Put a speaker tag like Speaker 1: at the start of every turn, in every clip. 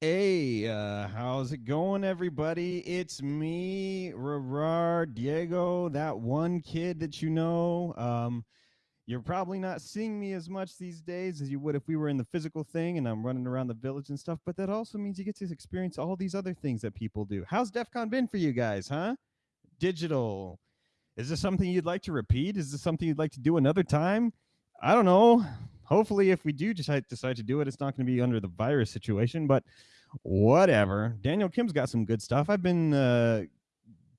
Speaker 1: Hey, uh, how's it going, everybody? It's me, rehrar Diego, that one kid that you know. Um, you're probably not seeing me as much these days as you would if we were in the physical thing and I'm running around the village and stuff, but that also means you get to experience all these other things that people do. How's DEF CON been for you guys, huh? Digital. Is this something you'd like to repeat? Is this something you'd like to do another time? I don't know hopefully if we do decide decide to do it it's not going to be under the virus situation but whatever. Daniel kim's got some good stuff. I've been uh,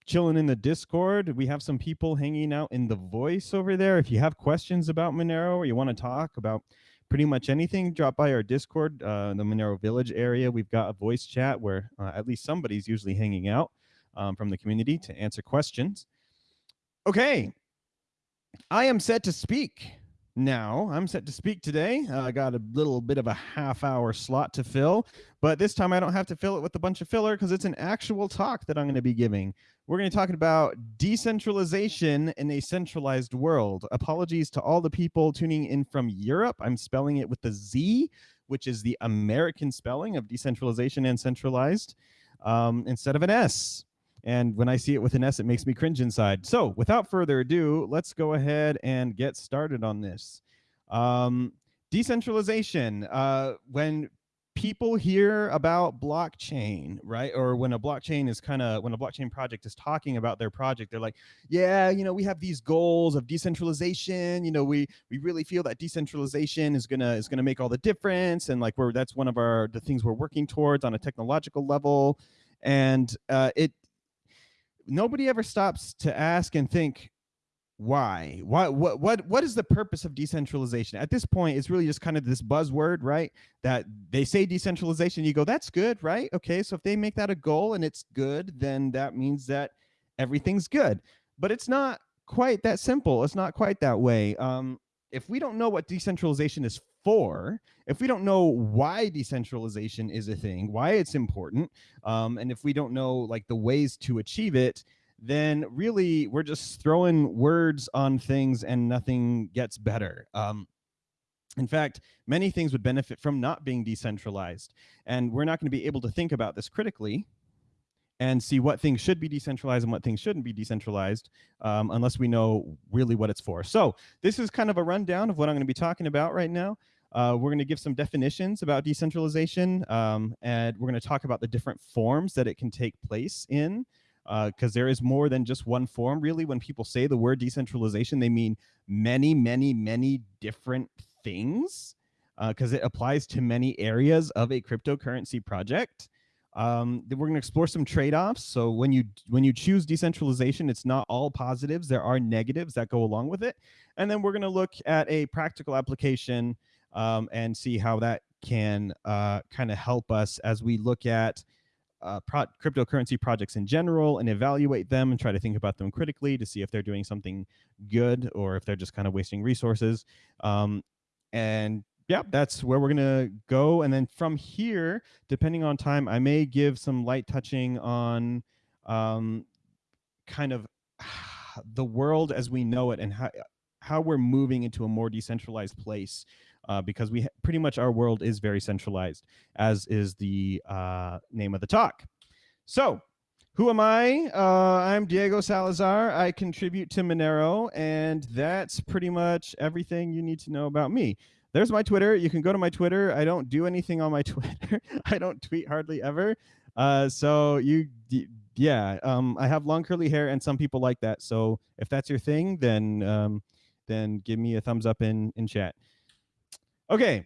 Speaker 1: chilling in the discord. We have some people hanging out in the voice over there. If you have questions about monero or you want to talk about pretty much anything drop by our discord uh, the monero village area. We've got a voice chat where uh, at least somebody's usually hanging out um, from the community to answer questions. Okay. I am set to speak now. I'm set to speak today. Uh, I got a little bit of a half hour slot to fill, but this time I don't have to fill it with a bunch of filler because it's an actual talk that I'm going to be giving. We're going to be talking about decentralization in a centralized world. Apologies to all the people tuning in from Europe. I'm spelling it with the Z, which is the American spelling of decentralization and centralized um, instead of an S. And when I see it with an S, it makes me cringe inside. So without further ado, let's go ahead and get started on this. Um, decentralization. Uh, when people hear about blockchain, right? Or when a blockchain is kind of when a blockchain project is talking about their project, they're like, yeah, you know, we have these goals of decentralization. You know, we we really feel that decentralization is gonna is gonna make all the difference, and like we're that's one of our the things we're working towards on a technological level. And uh, it nobody ever stops to ask and think why? Why what what what is the purpose of decentralization? At this point it's really just kind of this buzzword right that they say decentralization you go that's good right? Okay so if they make that a goal and it's good then that means that everything's good. But it's not quite that simple. It's not quite that way. Um if we don't know what decentralization is for, if we don't know why decentralization is a thing, why it's important, um, and if we don't know like the ways to achieve it, then really we're just throwing words on things and nothing gets better. Um, in fact, many things would benefit from not being decentralized. And we're not going to be able to think about this critically and see what things should be decentralized and what things shouldn't be decentralized um, unless we know really what it's for. So this is kind of a rundown of what I'm going to be talking about right now. Uh, we're going to give some definitions about decentralization, um, and we're going to talk about the different forms that it can take place in, because uh, there is more than just one form. Really, when people say the word decentralization, they mean many, many, many different things, because uh, it applies to many areas of a cryptocurrency project. Um, we're going to explore some trade-offs. So when you when you choose decentralization, it's not all positives. There are negatives that go along with it. And then we're going to look at a practical application um, and see how that can uh, kind of help us as we look at uh, pro cryptocurrency projects in general and evaluate them and try to think about them critically to see if they're doing something good or if they're just kind of wasting resources. Um, and yeah, that's where we're going to go. And then from here, depending on time, I may give some light touching on um, kind of the world as we know it and how, how we're moving into a more decentralized place uh, because we pretty much our world is very centralized, as is the uh, name of the talk. So who am I? Uh, I'm Diego Salazar. I contribute to Monero, and that's pretty much everything you need to know about me. There's my Twitter. You can go to my Twitter. I don't do anything on my Twitter. I don't tweet hardly ever. Uh, so you, yeah, um, I have long curly hair, and some people like that. So if that's your thing, then um, then give me a thumbs up in in chat. Okay,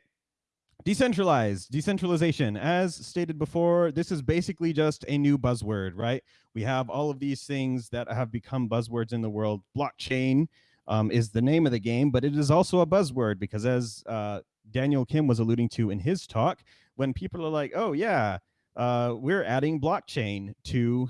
Speaker 1: decentralized, decentralization. As stated before, this is basically just a new buzzword, right? We have all of these things that have become buzzwords in the world. Blockchain um, is the name of the game, but it is also a buzzword because as uh, Daniel Kim was alluding to in his talk, when people are like, oh yeah, uh, we're adding blockchain to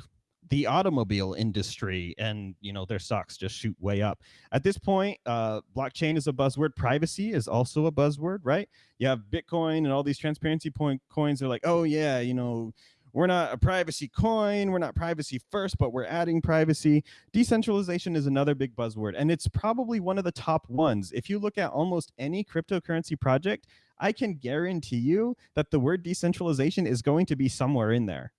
Speaker 1: the automobile industry and you know their stocks just shoot way up. At this point uh, blockchain is a buzzword. Privacy is also a buzzword right? You have bitcoin and all these transparency point coins are like oh yeah you know we're not a privacy coin we're not privacy first but we're adding privacy. Decentralization is another big buzzword and it's probably one of the top ones. If you look at almost any cryptocurrency project I can guarantee you that the word decentralization is going to be somewhere in there.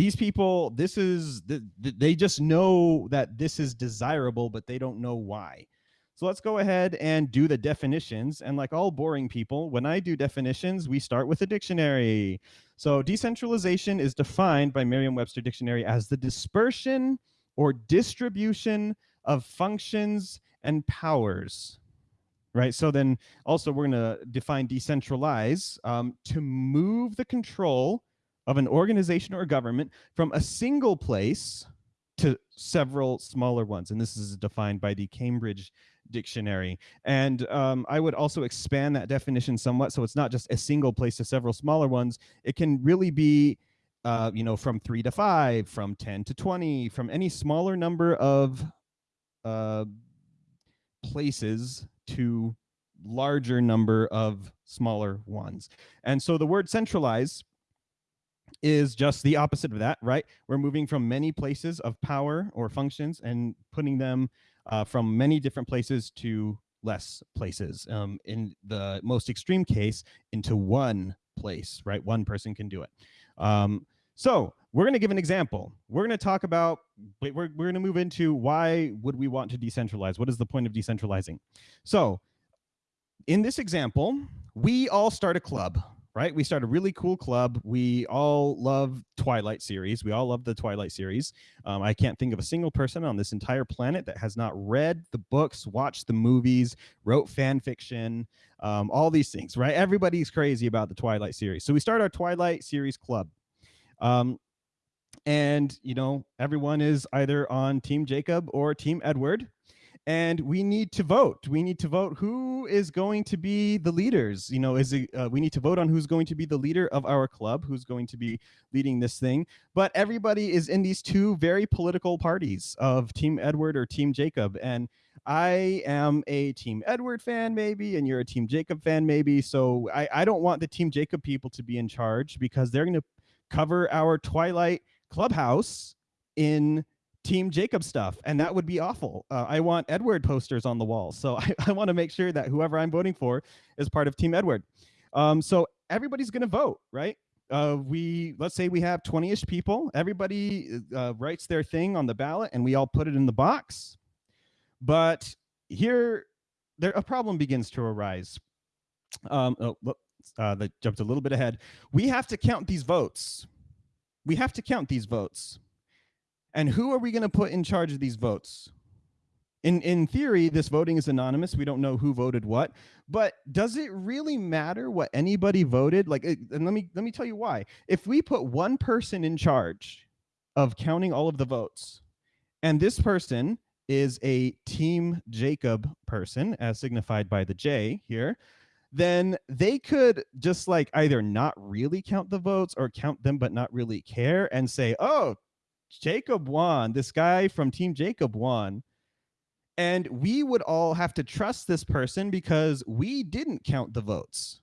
Speaker 1: These people, this is, they just know that this is desirable, but they don't know why. So let's go ahead and do the definitions. And like all boring people, when I do definitions, we start with a dictionary. So decentralization is defined by Merriam-Webster Dictionary as the dispersion or distribution of functions and powers. Right. So then also we're going to define decentralize um, to move the control of an organization or government from a single place to several smaller ones. And this is defined by the Cambridge dictionary. And um, I would also expand that definition somewhat. So it's not just a single place to several smaller ones. It can really be, uh, you know, from three to five, from 10 to 20, from any smaller number of uh, places to larger number of smaller ones. And so the word centralize is just the opposite of that, right? We're moving from many places of power or functions and putting them uh, from many different places to less places. Um, in the most extreme case, into one place, right? One person can do it. Um, so we're going to give an example. We're going to talk about, we're, we're going to move into why would we want to decentralize? What is the point of decentralizing? So in this example, we all start a club, right? We start a really cool club. We all love Twilight series. We all love the Twilight series. Um, I can't think of a single person on this entire planet that has not read the books, watched the movies, wrote fan fiction, um, all these things, right? Everybody's crazy about the Twilight series. So we start our Twilight series club. Um, and, you know, everyone is either on Team Jacob or Team Edward and we need to vote. We need to vote who is going to be the leaders. You know, is it, uh, we need to vote on who's going to be the leader of our club, who's going to be leading this thing. But everybody is in these two very political parties of Team Edward or Team Jacob, and I am a Team Edward fan, maybe, and you're a Team Jacob fan, maybe. So I, I don't want the Team Jacob people to be in charge because they're going to cover our Twilight clubhouse in Team Jacob stuff, and that would be awful. Uh, I want Edward posters on the wall, so I, I want to make sure that whoever I'm voting for is part of Team Edward. Um, so everybody's going to vote, right? Uh, we let's say we have 20ish people. Everybody uh, writes their thing on the ballot, and we all put it in the box. But here, there a problem begins to arise. Um, oh, uh, that jumped a little bit ahead. We have to count these votes. We have to count these votes. And who are we going to put in charge of these votes? In, in theory, this voting is anonymous. We don't know who voted what, but does it really matter what anybody voted? Like, uh, and let me, let me tell you why. If we put one person in charge of counting all of the votes, and this person is a Team Jacob person, as signified by the J here, then they could just like either not really count the votes or count them but not really care and say, oh, Jacob won. This guy from Team Jacob won. And we would all have to trust this person because we didn't count the votes.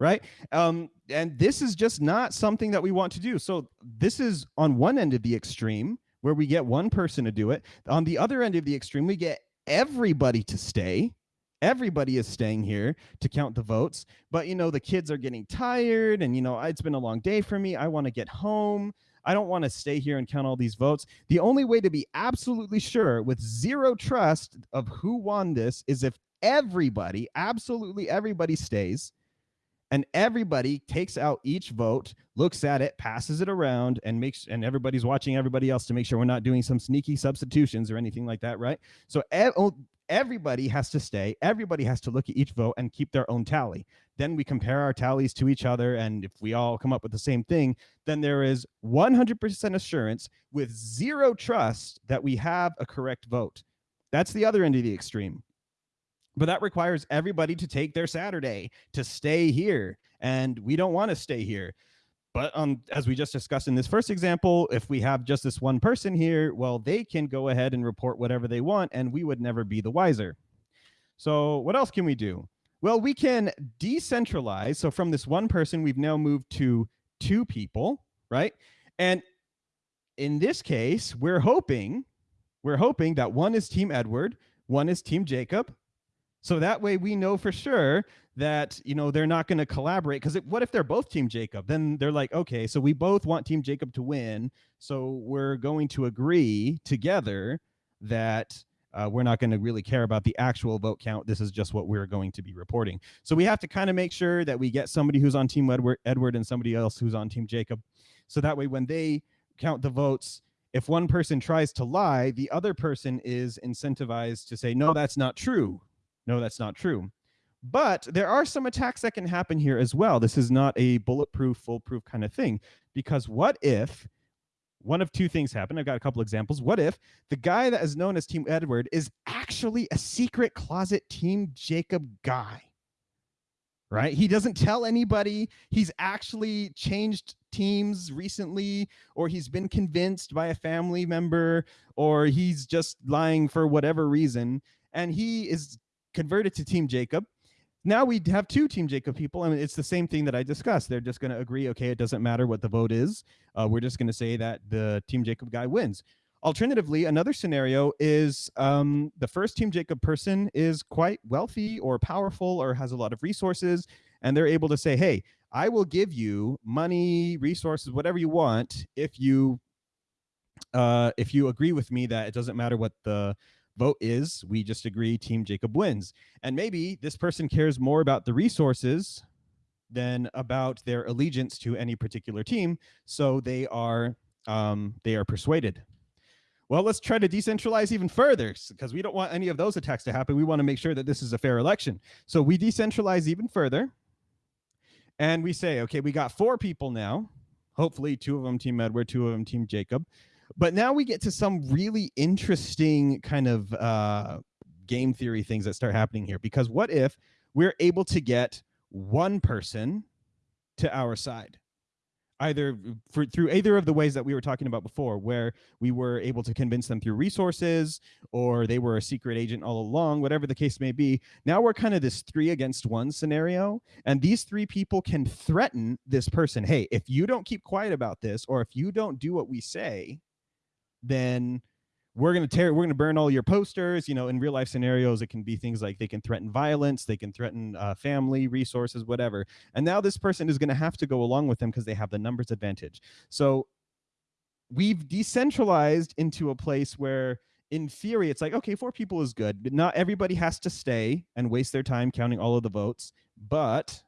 Speaker 1: Right. Um, and this is just not something that we want to do. So this is on one end of the extreme where we get one person to do it. On the other end of the extreme, we get everybody to stay. Everybody is staying here to count the votes. But, you know, the kids are getting tired and, you know, it's been a long day for me. I want to get home. I don't want to stay here and count all these votes. The only way to be absolutely sure with zero trust of who won this is if everybody, absolutely everybody stays and everybody takes out each vote, looks at it, passes it around and makes and everybody's watching everybody else to make sure we're not doing some sneaky substitutions or anything like that, right? So everybody has to stay. Everybody has to look at each vote and keep their own tally. Then we compare our tallies to each other. And if we all come up with the same thing, then there is 100% assurance with zero trust that we have a correct vote. That's the other end of the extreme. But that requires everybody to take their Saturday to stay here. And we don't want to stay here. But um, as we just discussed in this first example, if we have just this one person here, well, they can go ahead and report whatever they want, and we would never be the wiser. So what else can we do? Well, we can decentralize. So from this one person, we've now moved to two people, right? And in this case, we're hoping, we're hoping that one is Team Edward, one is Team Jacob. So that way we know for sure that you know they're not going to collaborate because what if they're both team jacob then they're like okay so we both want team jacob to win so we're going to agree together that uh, we're not going to really care about the actual vote count. This is just what we're going to be reporting. So we have to kind of make sure that we get somebody who's on team edward, edward and somebody else who's on team jacob. So that way when they count the votes if one person tries to lie the other person is incentivized to say no that's not true. No that's not true. But there are some attacks that can happen here as well. This is not a bulletproof, foolproof kind of thing. Because what if one of two things happen? I've got a couple examples. What if the guy that is known as Team Edward is actually a secret closet Team Jacob guy? Right? He doesn't tell anybody. He's actually changed teams recently, or he's been convinced by a family member, or he's just lying for whatever reason. And he is converted to Team Jacob now we have two Team Jacob people. I mean, it's the same thing that I discussed. They're just going to agree, okay, it doesn't matter what the vote is. Uh, we're just going to say that the Team Jacob guy wins. Alternatively, another scenario is um, the first Team Jacob person is quite wealthy or powerful or has a lot of resources, and they're able to say, hey, I will give you money, resources, whatever you want if you uh, if you agree with me that it doesn't matter what the vote is we just agree team jacob wins. And maybe this person cares more about the resources than about their allegiance to any particular team. So they are um, they are persuaded. Well let's try to decentralize even further because we don't want any of those attacks to happen. We want to make sure that this is a fair election. So we decentralize even further and we say okay we got four people now. Hopefully two of them team edward two of them team jacob but now we get to some really interesting kind of uh, game theory things that start happening here. Because what if we're able to get one person to our side? either for, through either of the ways that we were talking about before, where we were able to convince them through resources or they were a secret agent all along, whatever the case may be. Now we're kind of this three against one scenario. And these three people can threaten this person. Hey, if you don't keep quiet about this, or if you don't do what we say, then we're going to tear we're going to burn all your posters you know in real life scenarios it can be things like they can threaten violence they can threaten uh, family resources whatever. And now this person is going to have to go along with them because they have the numbers advantage. So we've decentralized into a place where in theory it's like okay four people is good but not everybody has to stay and waste their time counting all of the votes but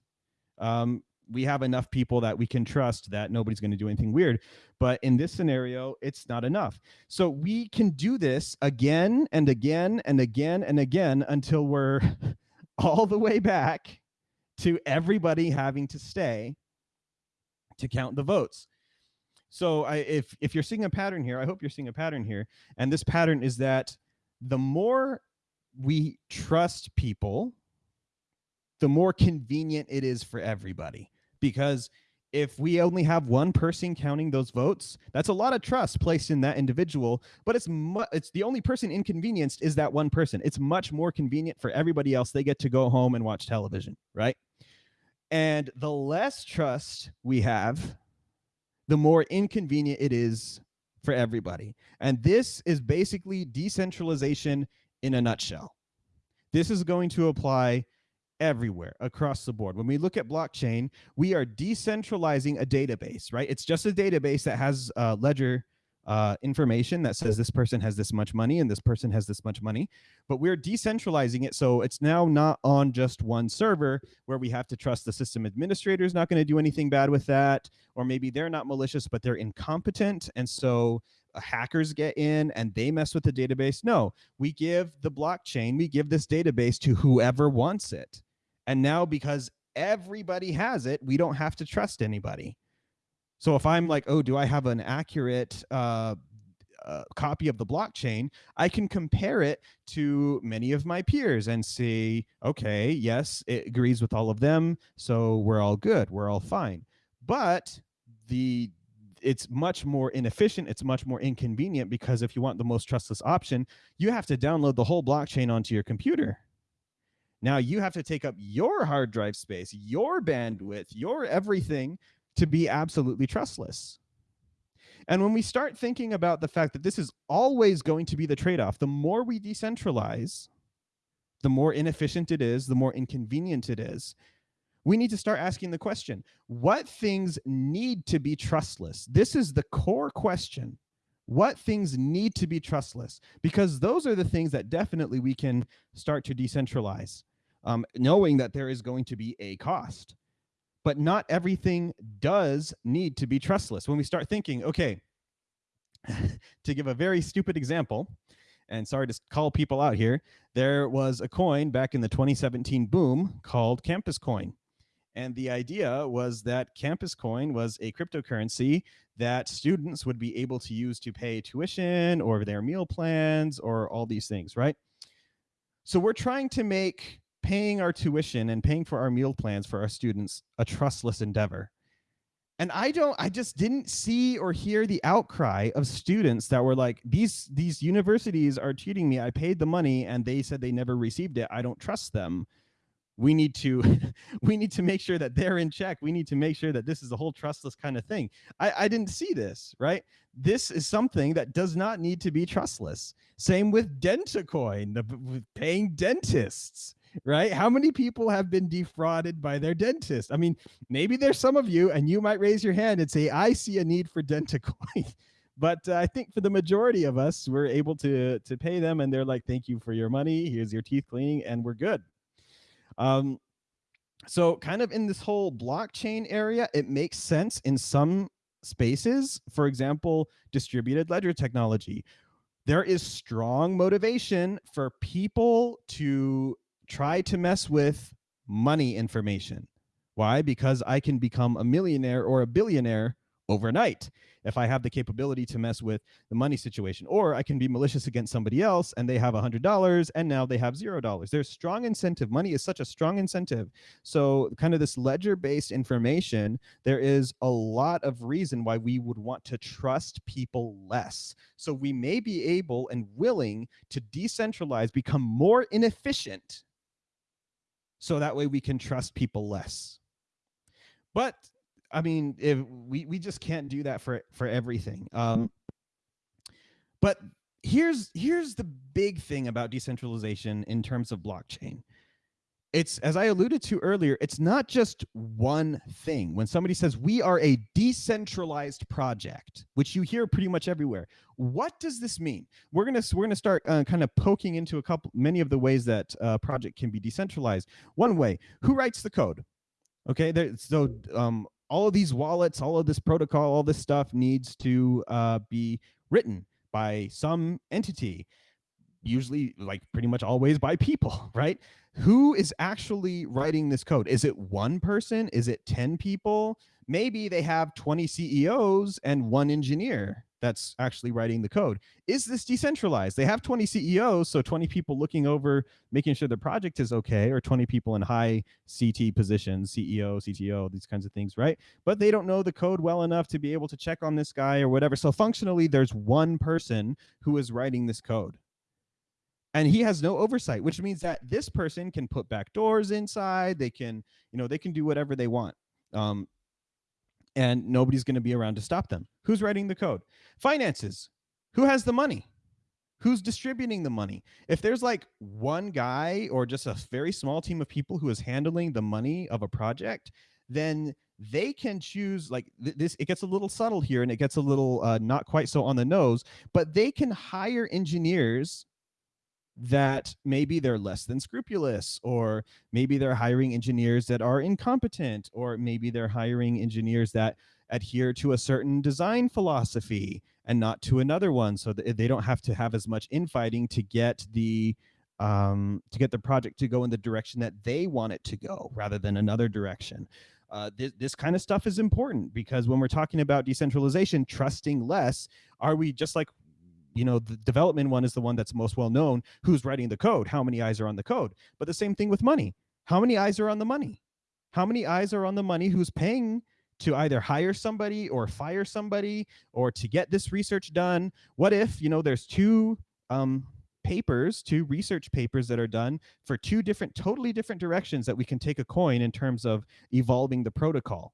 Speaker 1: um, we have enough people that we can trust that nobody's going to do anything weird. But in this scenario, it's not enough. So we can do this again and again and again and again until we're all the way back to everybody having to stay to count the votes. So I, if if you're seeing a pattern here, I hope you're seeing a pattern here. And this pattern is that the more we trust people, the more convenient it is for everybody because if we only have one person counting those votes, that's a lot of trust placed in that individual. But it's it's the only person inconvenienced is that one person. It's much more convenient for everybody else. They get to go home and watch television, right? And the less trust we have, the more inconvenient it is for everybody. And this is basically decentralization in a nutshell. This is going to apply everywhere across the board. When we look at blockchain, we are decentralizing a database, right? It's just a database that has uh, ledger uh, information that says this person has this much money and this person has this much money, but we're decentralizing it. So it's now not on just one server where we have to trust the system administrator is not going to do anything bad with that, or maybe they're not malicious, but they're incompetent. And so hackers get in and they mess with the database. No, we give the blockchain, we give this database to whoever wants it. And now because everybody has it, we don't have to trust anybody. So if I'm like, oh, do I have an accurate uh, uh, copy of the blockchain, I can compare it to many of my peers and see, okay, yes, it agrees with all of them, so we're all good, we're all fine. But the it's much more inefficient, it's much more inconvenient because if you want the most trustless option, you have to download the whole blockchain onto your computer. Now you have to take up your hard drive space, your bandwidth, your everything to be absolutely trustless. And when we start thinking about the fact that this is always going to be the trade off, the more we decentralize, the more inefficient it is, the more inconvenient it is. We need to start asking the question, what things need to be trustless? This is the core question. What things need to be trustless? Because those are the things that definitely we can start to decentralize, um, knowing that there is going to be a cost. But not everything does need to be trustless. When we start thinking, okay, to give a very stupid example, and sorry to call people out here, there was a coin back in the 2017 boom called Campus Coin. And the idea was that Campus Coin was a cryptocurrency that students would be able to use to pay tuition or their meal plans or all these things, right? So we're trying to make paying our tuition and paying for our meal plans for our students a trustless endeavor. And I don't, I just didn't see or hear the outcry of students that were like, these, these universities are cheating me. I paid the money and they said they never received it. I don't trust them we need to we need to make sure that they're in check. We need to make sure that this is a whole trustless kind of thing. I i didn't see this right? This is something that does not need to be trustless. Same with dentacoin the paying dentists right? How many people have been defrauded by their dentist i mean maybe there's some of you and you might raise your hand and say i see a need for dentacoin. But uh, i think for the majority of us we're able to to pay them and they're like thank you for your money. Here's your teeth cleaning and we're good um, so kind of in this whole blockchain area, it makes sense in some spaces. For example, distributed ledger technology. There is strong motivation for people to try to mess with money information. Why? Because I can become a millionaire or a billionaire overnight if I have the capability to mess with the money situation. Or I can be malicious against somebody else and they have a $100 and now they have $0. There's strong incentive. Money is such a strong incentive. So kind of this ledger-based information, there is a lot of reason why we would want to trust people less. So we may be able and willing to decentralize, become more inefficient so that way we can trust people less. But I mean, if we we just can't do that for for everything. Um, but here's here's the big thing about decentralization in terms of blockchain. It's as I alluded to earlier, it's not just one thing. When somebody says we are a decentralized project, which you hear pretty much everywhere, what does this mean? We're gonna we're gonna start uh, kind of poking into a couple many of the ways that a project can be decentralized. One way, who writes the code? Okay, there, so um, all of these wallets, all of this protocol, all this stuff needs to uh, be written by some entity, usually like pretty much always by people, right? Who is actually writing this code? Is it one person? Is it 10 people? Maybe they have 20 CEOs and one engineer, that's actually writing the code. Is this decentralized? They have 20 CEOs, so 20 people looking over making sure the project is okay, or 20 people in high CT positions, CEO, CTO, these kinds of things, right? But they don't know the code well enough to be able to check on this guy or whatever. So functionally, there's one person who is writing this code and he has no oversight which means that this person can put back doors inside they can you know they can do whatever they want um, and nobody's going to be around to stop them. Who's writing the code? Finances. Who has the money? Who's distributing the money? If there's like one guy or just a very small team of people who is handling the money of a project, then they can choose like th this it gets a little subtle here and it gets a little uh, not quite so on the nose but they can hire engineers that maybe they're less than scrupulous or maybe they're hiring engineers that are incompetent or maybe they're hiring engineers that adhere to a certain design philosophy and not to another one so that they don't have to have as much infighting to get the um, to get the project to go in the direction that they want it to go rather than another direction. Uh, this, this kind of stuff is important because when we're talking about decentralization, trusting less, are we just like you know, the development one is the one that's most well known. Who's writing the code? How many eyes are on the code? But the same thing with money. How many eyes are on the money? How many eyes are on the money who's paying to either hire somebody or fire somebody or to get this research done? What if, you know, there's two um, papers, two research papers that are done for two different, totally different directions that we can take a coin in terms of evolving the protocol.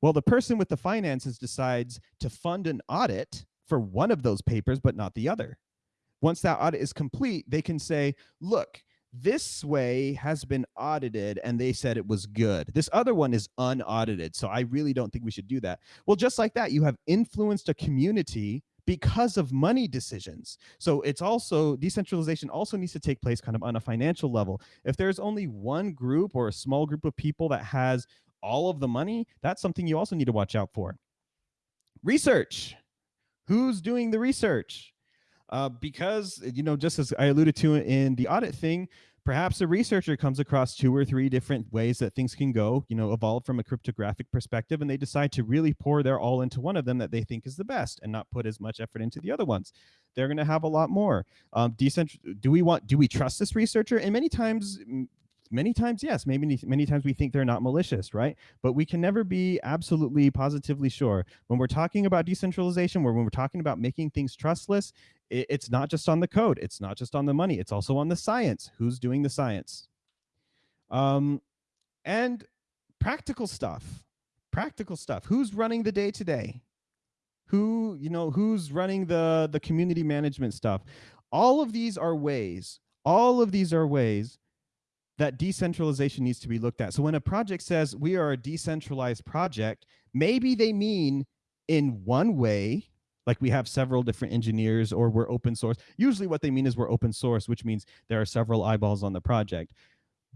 Speaker 1: Well, the person with the finances decides to fund an audit for one of those papers, but not the other. Once that audit is complete, they can say, look, this way has been audited and they said it was good. This other one is unaudited. So I really don't think we should do that. Well, just like that, you have influenced a community because of money decisions. So it's also decentralization also needs to take place kind of on a financial level. If there's only one group or a small group of people that has all of the money, that's something you also need to watch out for. Research. Who's doing the research? Uh, because, you know, just as I alluded to in the audit thing, perhaps a researcher comes across two or three different ways that things can go, you know, evolve from a cryptographic perspective, and they decide to really pour their all into one of them that they think is the best and not put as much effort into the other ones. They're going to have a lot more. Um, decentral. Do we want? Do we trust this researcher? And many times, many times yes maybe many times we think they're not malicious right? But we can never be absolutely positively sure. When we're talking about decentralization when we're talking about making things trustless it, it's not just on the code it's not just on the money it's also on the science who's doing the science. Um and practical stuff practical stuff. Who's running the day to day who you know who's running the the community management stuff? All of these are ways all of these are ways that decentralization needs to be looked at. So when a project says we are a decentralized project, maybe they mean in one way, like we have several different engineers or we're open source. Usually what they mean is we're open source, which means there are several eyeballs on the project.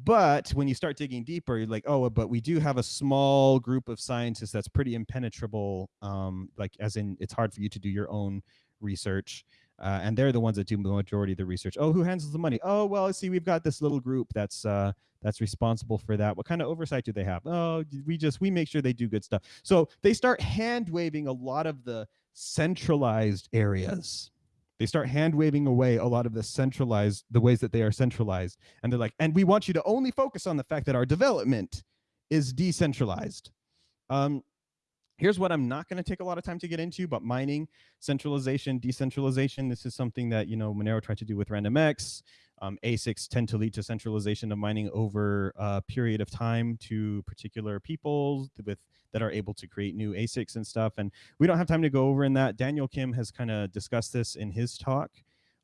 Speaker 1: But when you start digging deeper, you're like, oh, but we do have a small group of scientists that's pretty impenetrable, um, like as in it's hard for you to do your own research. Uh, and they're the ones that do the majority of the research. Oh, who handles the money? Oh, well, see, we've got this little group that's uh, that's responsible for that. What kind of oversight do they have? Oh, we just we make sure they do good stuff. So they start hand waving a lot of the centralized areas. They start hand waving away a lot of the centralized the ways that they are centralized, and they're like, and we want you to only focus on the fact that our development is decentralized. Um, Here's what I'm not going to take a lot of time to get into, but mining, centralization, decentralization. This is something that, you know, Monero tried to do with RandomX. Um, ASICs tend to lead to centralization of mining over a period of time to particular people with that are able to create new ASICs and stuff. And we don't have time to go over in that. Daniel Kim has kind of discussed this in his talk.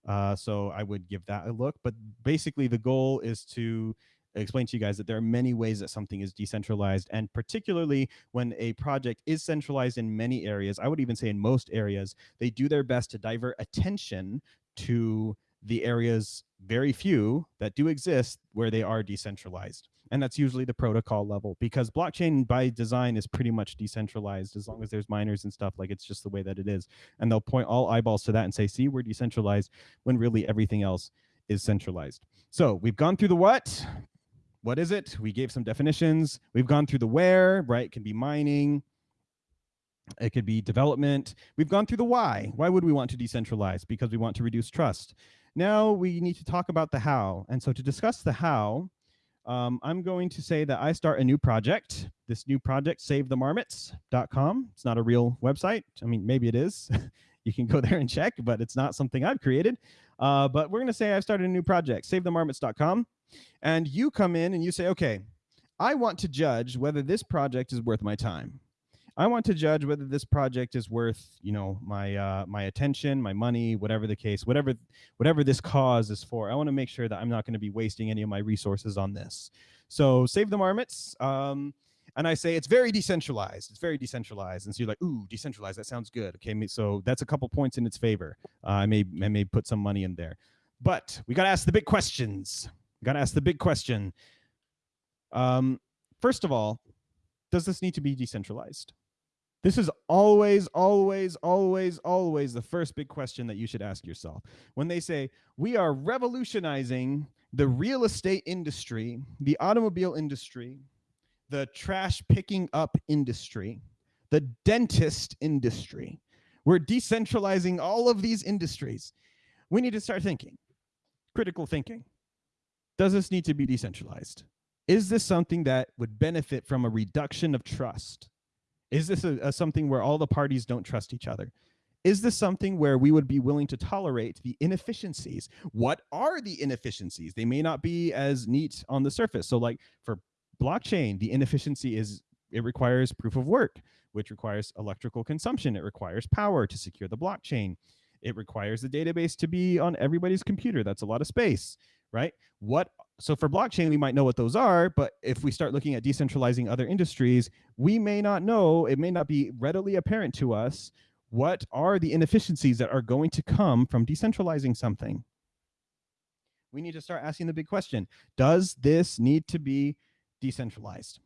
Speaker 1: Uh, so I would give that a look. But basically, the goal is to explain to you guys that there are many ways that something is decentralized and particularly when a project is centralized in many areas i would even say in most areas they do their best to divert attention to the areas very few that do exist where they are decentralized. And that's usually the protocol level because blockchain by design is pretty much decentralized as long as there's miners and stuff like it's just the way that it is. And they'll point all eyeballs to that and say see we're decentralized when really everything else is centralized. So we've gone through the what what is it? We gave some definitions. We've gone through the where, right? It can be mining. It could be development. We've gone through the why. Why would we want to decentralize? Because we want to reduce trust. Now we need to talk about the how. And so to discuss the how, um, I'm going to say that I start a new project. This new project, savethemarmots.com. It's not a real website. I mean, maybe it is. you can go there and check, but it's not something I've created. Uh, but we're going to say I've started a new project, savethemarmots.com and you come in and you say, okay, I want to judge whether this project is worth my time. I want to judge whether this project is worth, you know, my uh, my attention, my money, whatever the case, whatever whatever this cause is for. I want to make sure that I'm not going to be wasting any of my resources on this. So save the marmots. Um, and I say it's very decentralized. It's very decentralized. And so you're like, ooh, decentralized. That sounds good. Okay, so that's a couple points in its favor. Uh, I may I may put some money in there, but we got to ask the big questions. Got to ask the big question. Um, first of all, does this need to be decentralized? This is always, always, always, always the first big question that you should ask yourself. When they say, we are revolutionizing the real estate industry, the automobile industry, the trash picking up industry, the dentist industry, we're decentralizing all of these industries. We need to start thinking, critical thinking does this need to be decentralized? Is this something that would benefit from a reduction of trust? Is this a, a something where all the parties don't trust each other? Is this something where we would be willing to tolerate the inefficiencies? What are the inefficiencies? They may not be as neat on the surface. So like for blockchain, the inefficiency is it requires proof of work, which requires electrical consumption. It requires power to secure the blockchain. It requires the database to be on everybody's computer. That's a lot of space right? What so for blockchain, we might know what those are, but if we start looking at decentralizing other industries, we may not know, it may not be readily apparent to us what are the inefficiencies that are going to come from decentralizing something. We need to start asking the big question, does this need to be decentralized?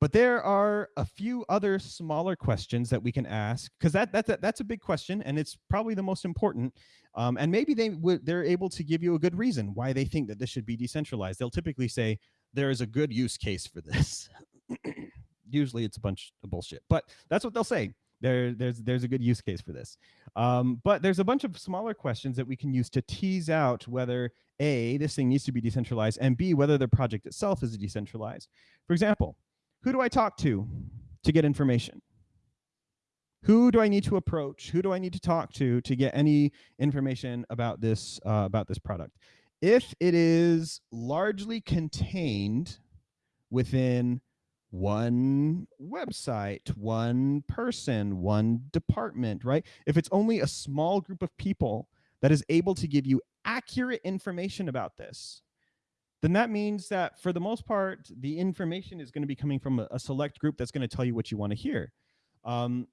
Speaker 1: But there are a few other smaller questions that we can ask because that, that's, a, that's a big question and it's probably the most important. Um, and maybe they they're able to give you a good reason why they think that this should be decentralized. They'll typically say there is a good use case for this. Usually it's a bunch of bullshit, but that's what they'll say. There, there's there's a good use case for this. Um, but there's a bunch of smaller questions that we can use to tease out whether A, this thing needs to be decentralized, and B, whether the project itself is decentralized. For example, who do I talk to to get information? Who do I need to approach? Who do I need to talk to to get any information about this uh, about this product? If it is largely contained within one website, one person, one department, right? If it's only a small group of people that is able to give you accurate information about this, then that means that for the most part, the information is going to be coming from a, a select group that's going to tell you what you want to hear. Um,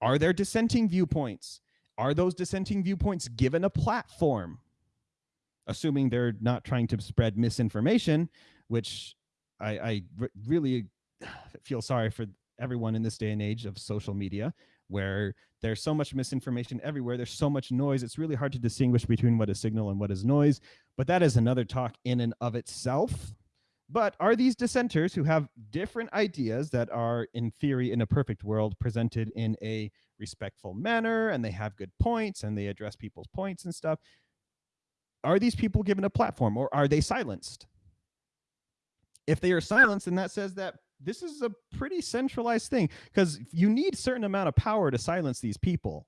Speaker 1: are there dissenting viewpoints? Are those dissenting viewpoints given a platform? Assuming they're not trying to spread misinformation, which I, I really feel sorry for everyone in this day and age of social media where there's so much misinformation everywhere. There's so much noise. It's really hard to distinguish between what is signal and what is noise. But that is another talk in and of itself. But are these dissenters who have different ideas that are, in theory, in a perfect world, presented in a respectful manner and they have good points and they address people's points and stuff? Are these people given a platform or are they silenced? If they are silenced, then that says that this is a pretty centralized thing because you need certain amount of power to silence these people.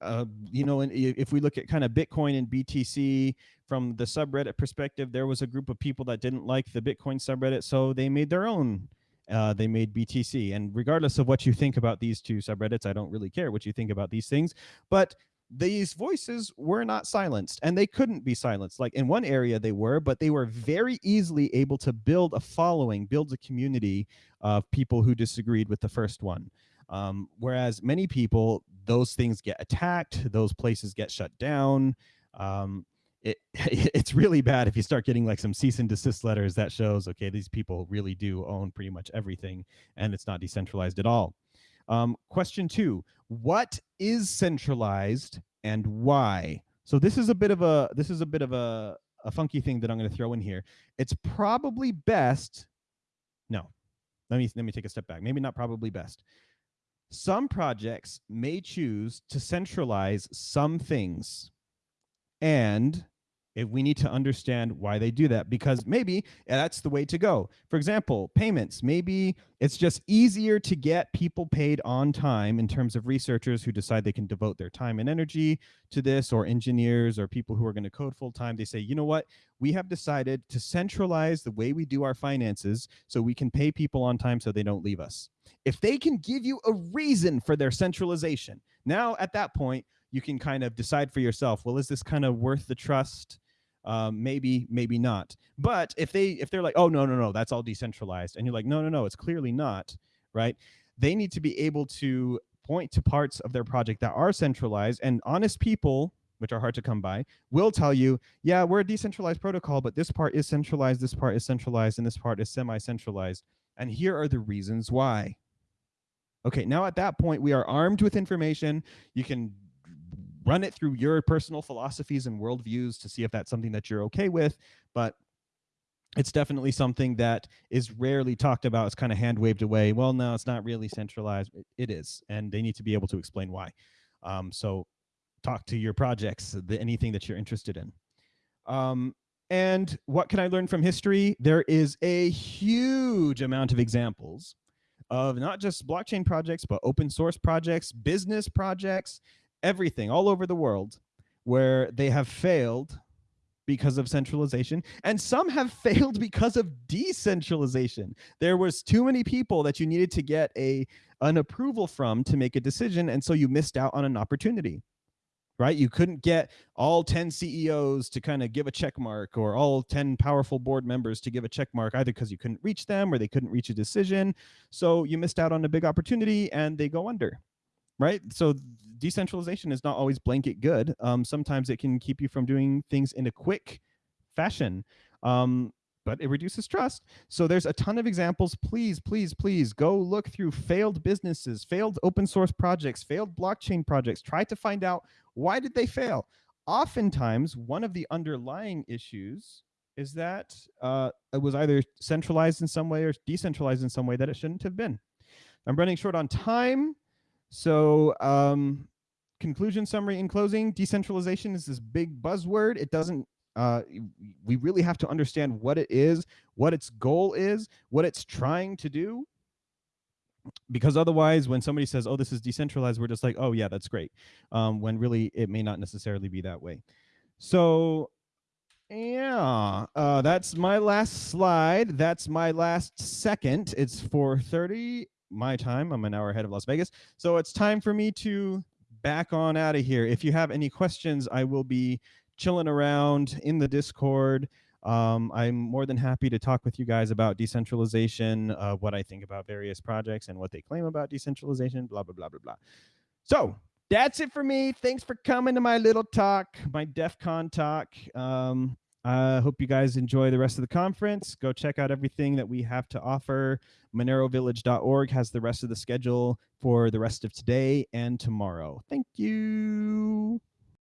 Speaker 1: Uh, you know, and if we look at kind of Bitcoin and BTC from the subreddit perspective, there was a group of people that didn't like the Bitcoin subreddit, so they made their own. Uh, they made BTC, and regardless of what you think about these two subreddits, I don't really care what you think about these things. But these voices were not silenced and they couldn't be silenced. Like in one area they were, but they were very easily able to build a following, build a community of people who disagreed with the first one. Um, whereas many people, those things get attacked, those places get shut down. Um, it, it's really bad if you start getting like some cease and desist letters that shows, okay, these people really do own pretty much everything and it's not decentralized at all. Um, question two, what is centralized and why? So this is a bit of a this is a bit of a, a funky thing that I'm going to throw in here. It's probably best. No, let me let me take a step back. Maybe not probably best. Some projects may choose to centralize some things and if we need to understand why they do that because maybe that's the way to go. For example, payments, maybe it's just easier to get people paid on time in terms of researchers who decide they can devote their time and energy to this or engineers or people who are going to code full time. They say, you know what, we have decided to centralize the way we do our finances so we can pay people on time so they don't leave us. If they can give you a reason for their centralization, now at that point, you can kind of decide for yourself well is this kind of worth the trust um, maybe maybe not. But if they if they're like oh no no no that's all decentralized and you're like no no no it's clearly not right they need to be able to point to parts of their project that are centralized and honest people which are hard to come by will tell you yeah we're a decentralized protocol but this part is centralized this part is centralized and this part is semi-centralized and here are the reasons why. Okay now at that point we are armed with information. You can run it through your personal philosophies and worldviews to see if that's something that you're okay with. But it's definitely something that is rarely talked about. It's kind of hand waved away. Well, no, it's not really centralized. it, is, and they need to be able to explain why. Um, so talk to your projects, the, anything that you're interested in. Um, and what can I learn from history? There is a huge amount of examples of not just blockchain projects, but open source projects, business projects, everything all over the world where they have failed because of centralization and some have failed because of decentralization there was too many people that you needed to get a an approval from to make a decision and so you missed out on an opportunity right? You couldn't get all 10 CEOs to kind of give a check mark or all 10 powerful board members to give a check mark either because you couldn't reach them or they couldn't reach a decision. So you missed out on a big opportunity and they go under, right? So decentralization is not always blanket good. Um, sometimes it can keep you from doing things in a quick fashion. Um, but it reduces trust. So there's a ton of examples. Please, please, please go look through failed businesses, failed open source projects, failed blockchain projects. Try to find out why did they fail. Oftentimes, one of the underlying issues is that uh, it was either centralized in some way or decentralized in some way that it shouldn't have been. I'm running short on time. So um, conclusion, summary, in closing, decentralization is this big buzzword. It doesn't uh, we really have to understand what it is, what its goal is, what it's trying to do. Because otherwise, when somebody says, oh, this is decentralized, we're just like, oh, yeah, that's great. Um, when really it may not necessarily be that way. So yeah, uh, that's my last slide. That's my last second. It's 4.30 my time. I'm an hour ahead of Las Vegas. So it's time for me to back on out of here. If you have any questions, I will be chilling around in the Discord. Um, I'm more than happy to talk with you guys about decentralization, uh, what I think about various projects and what they claim about decentralization, blah, blah, blah, blah, blah. So that's it for me. Thanks for coming to my little talk, my DEF CON talk. Um, I hope you guys enjoy the rest of the conference. Go check out everything that we have to offer. MoneroVillage.org has the rest of the schedule for the rest of today and tomorrow. Thank you.